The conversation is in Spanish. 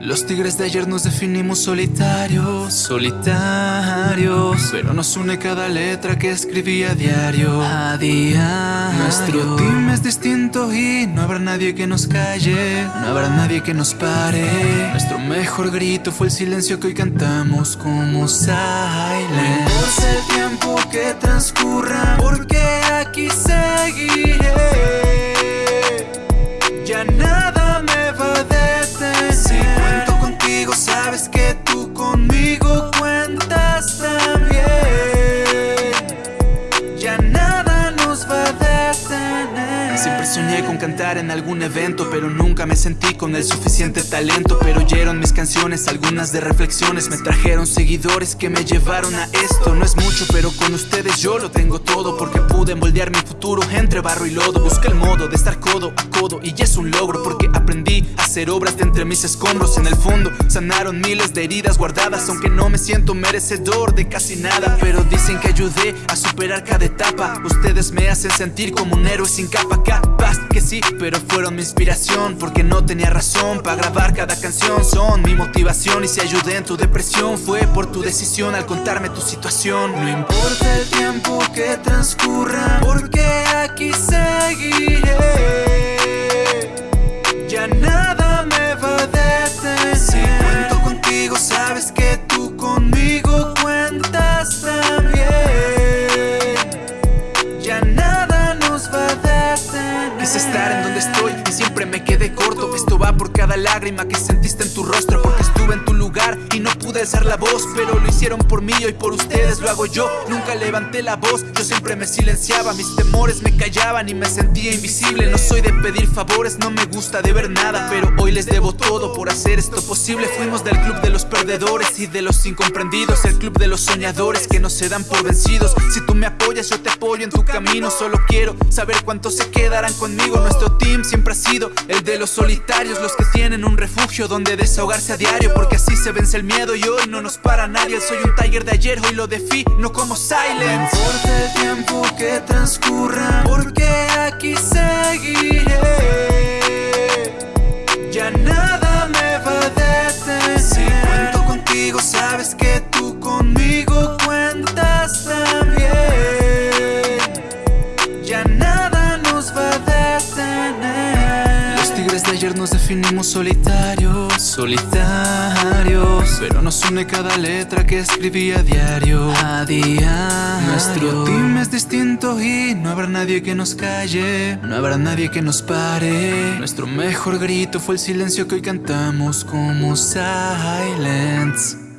Los tigres de ayer nos definimos solitarios, solitarios Pero nos une cada letra que escribí a diario, a diario. Nuestro team es distinto y no habrá nadie que nos calle No habrá nadie que nos pare. Nuestro mejor grito fue el silencio que hoy cantamos como silent. No el tiempo que transcurra porque aquí seguiré cantar en algún evento Pero nunca me sentí con el suficiente talento. Pero oyeron mis canciones, algunas de reflexiones. Me trajeron seguidores que me llevaron a esto. No es mucho, pero con ustedes yo lo tengo todo Porque pude moldear mi futuro entre barro y lodo. Busqué el modo de estar codo a codo Y es un logro porque aprendí a hacer obras de entre mis escombros. En el fondo sanaron miles de heridas guardadas. Aunque no me siento merecedor de casi nada Pero dicen que ayudé a superar cada etapa. Ustedes me hacen sentir como un héroe sin capa que pero fueron mi inspiración Porque no tenía razón para grabar cada canción. Son mi motivación y si ayudé en tu depresión Fue por tu decisión al contarme tu situación. No importa el tiempo que transcurra Porque aquí seguiré estar en donde estoy y siempre me quedé corto. Esto va por cada lágrima que sentiste en tu rostro alzar la voz Pero lo hicieron por mí y por ustedes lo hago yo. Nunca levanté la voz, yo siempre me silenciaba. Mis temores me callaban y me sentía invisible. No soy de pedir favores, no me gusta de ver nada Pero hoy les debo todo por hacer esto posible. Fuimos del club de los perdedores y de los incomprendidos El club de los soñadores que no se dan por vencidos. Si tú me apoyas yo te apoyo en tu camino. Solo quiero saber cuántos se quedarán conmigo. Nuestro team siempre ha sido el de los solitarios Los que tienen un refugio donde desahogarse a diario Porque así se vence el miedo y hoy no nos para nadie. Soy un tiger de ayer, hoy lo no como silence No importa el tiempo que transcurra Porque aquí seguiré. Ya nada me va a detener. Si cuento contigo sabes que tú conmigo cuentas también. Ya nada nos va a detener. Los tigres de ayer nos definimos solitarios Solitarios Pero nos une cada letra que escribí a diario. A diario. Nuestro team es distinto y no habrá nadie que nos calle. No habrá nadie que nos pare. Nuestro mejor grito fue el silencio que hoy cantamos como silence